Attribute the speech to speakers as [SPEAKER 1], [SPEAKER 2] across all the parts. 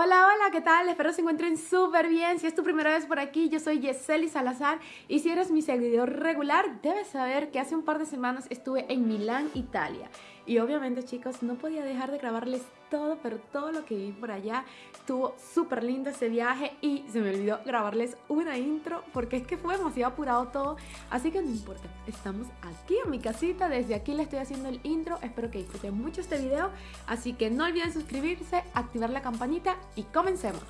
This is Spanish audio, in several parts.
[SPEAKER 1] Hola, hola, ¿qué tal? Espero se encuentren súper bien. Si es tu primera vez por aquí, yo soy Yeseli Salazar y si eres mi seguidor regular, debes saber que hace un par de semanas estuve en Milán, Italia. Y obviamente, chicos, no podía dejar de grabarles todo, pero todo lo que vi por allá estuvo súper lindo ese viaje y se me olvidó grabarles una intro porque es que fue demasiado apurado todo, así que no importa, estamos aquí en mi casita, desde aquí le estoy haciendo el intro, espero que disfruten mucho este video, así que no olviden suscribirse, activar la campanita y comencemos.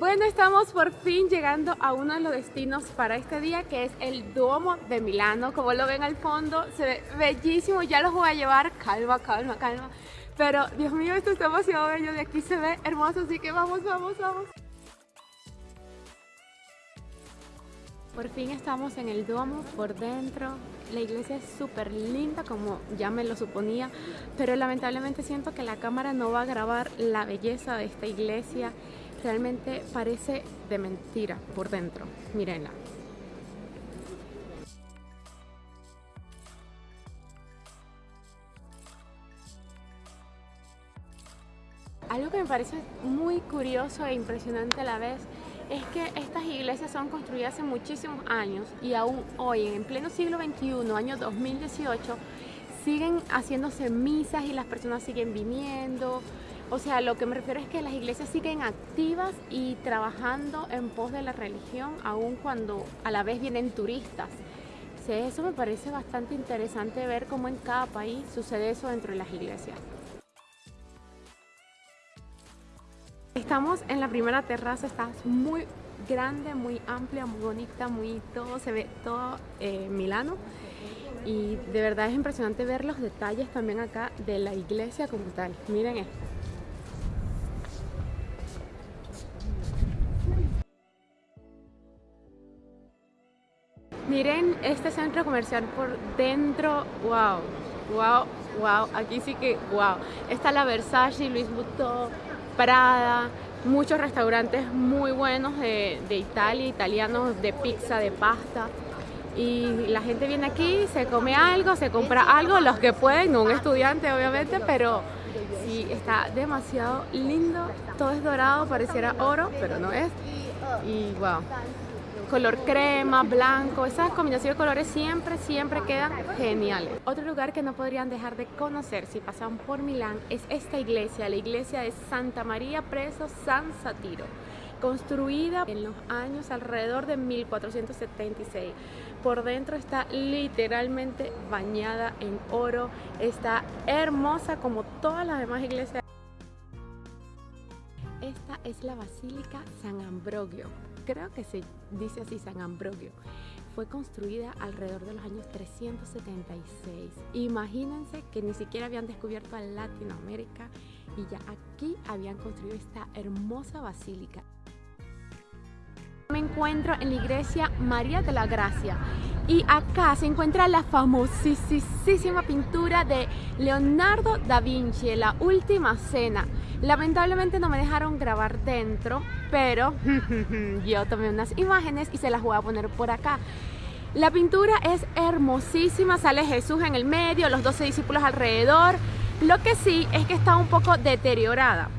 [SPEAKER 1] Bueno, estamos por fin llegando a uno de los destinos para este día que es el Duomo de Milano. Como lo ven al fondo, se ve bellísimo, ya los voy a llevar, calma, calma, calma. Pero, Dios mío, esto está demasiado bello, de aquí se ve hermoso, así que vamos, vamos, vamos. Por fin estamos en el Duomo, por dentro. La iglesia es súper linda, como ya me lo suponía, pero lamentablemente siento que la cámara no va a grabar la belleza de esta iglesia realmente parece de mentira por dentro. Mírenla. Algo que me parece muy curioso e impresionante a la vez es que estas iglesias son construidas hace muchísimos años y aún hoy, en pleno siglo XXI, año 2018, siguen haciéndose misas y las personas siguen viniendo, o sea, lo que me refiero es que las iglesias siguen activas y trabajando en pos de la religión, aun cuando a la vez vienen turistas. eso me parece bastante interesante ver cómo en cada país sucede eso dentro de las iglesias. Estamos en la primera terraza, está muy grande, muy amplia, muy bonita, muy todo, se ve todo eh, Milano y de verdad es impresionante ver los detalles también acá de la iglesia como tal. Miren esto. Miren este centro comercial por dentro, wow, wow, wow, aquí sí que wow. Está la Versace, Luis Vuitton, Prada, muchos restaurantes muy buenos de, de Italia, italianos de pizza, de pasta. Y la gente viene aquí, se come algo, se compra algo, los que pueden, no un estudiante obviamente, pero sí, está demasiado lindo. Todo es dorado, pareciera oro, pero no es. Y wow, color crema, blanco, esas combinaciones de colores siempre, siempre quedan geniales. Otro lugar que no podrían dejar de conocer si pasan por Milán es esta iglesia, la iglesia de Santa María Preso San Satiro construida en los años alrededor de 1476. Por dentro está literalmente bañada en oro, está hermosa como todas las demás iglesias. Es la Basílica San Ambrogio, creo que se dice así San Ambrogio, fue construida alrededor de los años 376. Imagínense que ni siquiera habían descubierto a Latinoamérica y ya aquí habían construido esta hermosa basílica. Encuentro en la iglesia María de la Gracia y acá se encuentra la famosísima pintura de Leonardo da Vinci, La Última Cena. Lamentablemente no me dejaron grabar dentro, pero yo tomé unas imágenes y se las voy a poner por acá. La pintura es hermosísima, sale Jesús en el medio, los 12 discípulos alrededor. Lo que sí es que está un poco deteriorada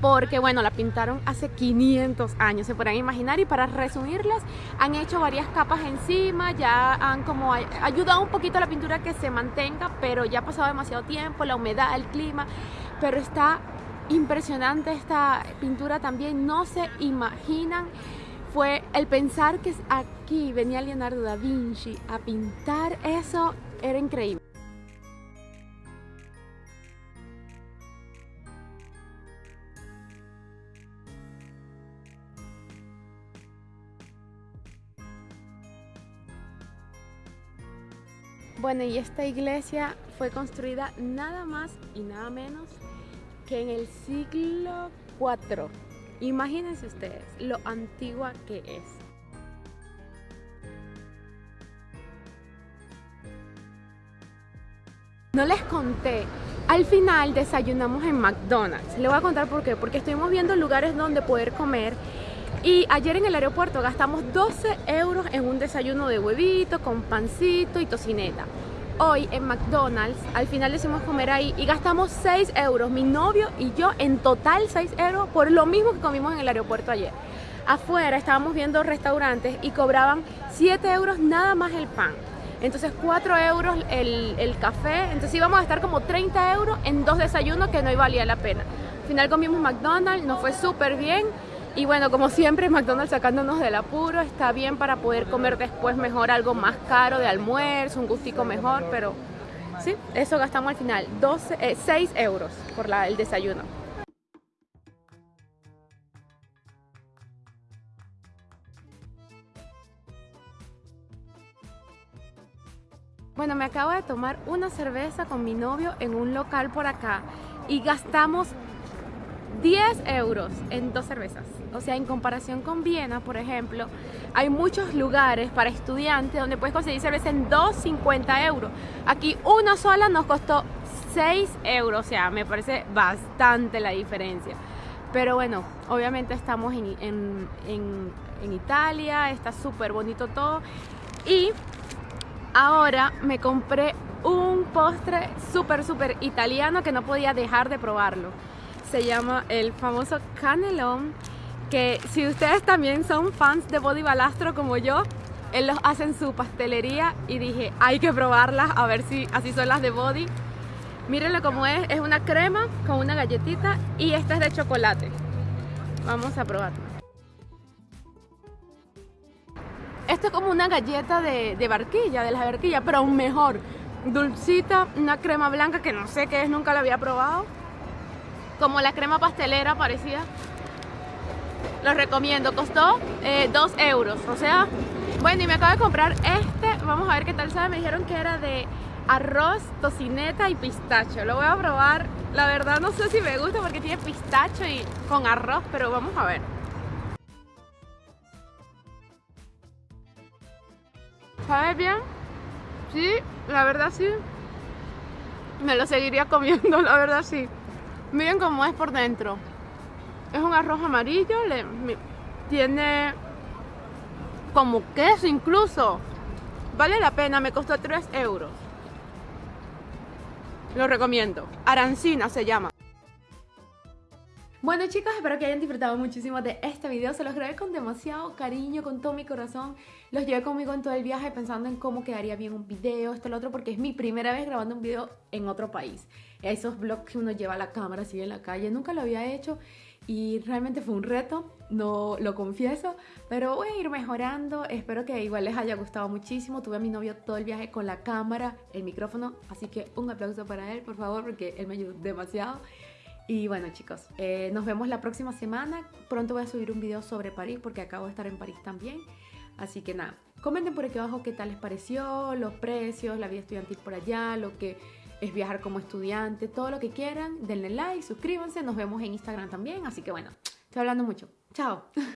[SPEAKER 1] porque bueno, la pintaron hace 500 años, se podrán imaginar, y para resumirles, han hecho varias capas encima, ya han como ayudado un poquito a la pintura que se mantenga, pero ya ha pasado demasiado tiempo, la humedad, el clima, pero está impresionante esta pintura también, no se imaginan fue el pensar que aquí venía Leonardo da Vinci a pintar eso, era increíble. Bueno, y esta iglesia fue construida nada más y nada menos que en el siglo IV. Imagínense ustedes lo antigua que es. No les conté Al final desayunamos en McDonald's. Le voy a contar por qué. Porque estuvimos viendo lugares donde poder comer. Y ayer en el aeropuerto gastamos 12 euros en un desayuno de huevito, con pancito y tocineta. Hoy en McDonald's, al final decimos comer ahí y gastamos 6 euros, mi novio y yo, en total 6 euros por lo mismo que comimos en el aeropuerto ayer. Afuera estábamos viendo restaurantes y cobraban 7 euros nada más el pan. Entonces 4 euros el, café, entonces íbamos a estar como 30 euros en dos desayunos que no valía la pena. Al final comimos McDonald's, nos fue súper bien y bueno, como siempre McDonald's sacándonos del apuro, está bien para poder comer después mejor algo más caro de almuerzo, un gustico mejor, pero sí, eso gastamos al final, 12, 6 eh, euros por el desayuno. Bueno, me acabo de tomar una cerveza con mi novio en un local por acá y gastamos 10 euros en dos cervezas. O sea, en comparación con Viena, por ejemplo, hay muchos lugares para estudiantes donde puedes conseguir cerveza en 2,50 euros. Aquí una sola nos costó 6 euros, o sea, me parece bastante la diferencia. Pero bueno, obviamente estamos en, en, en, en Italia, está súper bonito todo. Y ahora me compré un postre súper, súper italiano que no podía dejar de probarlo. Se llama el famoso canelón, que si ustedes también son fans de Body Balastro como yo, él los hace en su pastelería y dije, hay que probarlas a ver si así son las de Body. Mírenlo como es, es una crema con una galletita y esta es de chocolate. Vamos a probarlo. Esto es como una galleta de, barquilla, de la barquilla, pero aún mejor. Dulcita, una crema blanca que no sé qué es, nunca la había probado. Como la crema pastelera parecida. Los recomiendo, costó 2 eh, euros, o sea... Bueno, y me acabo de comprar este, vamos a ver qué tal sabe. Me dijeron que era de arroz, tocineta y pistacho. Lo voy a probar. La verdad no sé si me gusta porque tiene pistacho y con arroz, pero vamos a ver. ¿Sabe bien? Sí, la verdad sí. Me lo seguiría comiendo, la verdad sí. Miren cómo es por dentro. Es un arroz amarillo, tiene como queso incluso. Vale la pena, me costó 3 euros. Lo recomiendo. Arancina se llama. Bueno chicos, espero que hayan disfrutado muchísimo de este video. Se los grabé con demasiado cariño, con todo mi corazón. Los llevé conmigo en todo el viaje pensando en cómo quedaría bien un video, esto, lo otro, porque es mi primera vez grabando un video en otro país. Esos vlogs que uno lleva la cámara así en la calle, nunca lo había hecho y realmente fue un reto, no lo confieso, pero voy a ir mejorando. Espero que igual les haya gustado muchísimo. Tuve a mi novio todo el viaje con la cámara, el micrófono, así que un aplauso para él, por favor, porque él me ayudó demasiado. Y bueno chicos, eh, nos vemos la próxima semana. Pronto voy a subir un video sobre París porque acabo de estar en París también. Así que nada, comenten por aquí abajo qué tal les pareció, los precios, la vida estudiantil por allá, lo que es viajar como estudiante, todo lo que quieran. Denle like, suscríbanse, nos vemos en Instagram también. Así que bueno, estoy hablando mucho. Chao.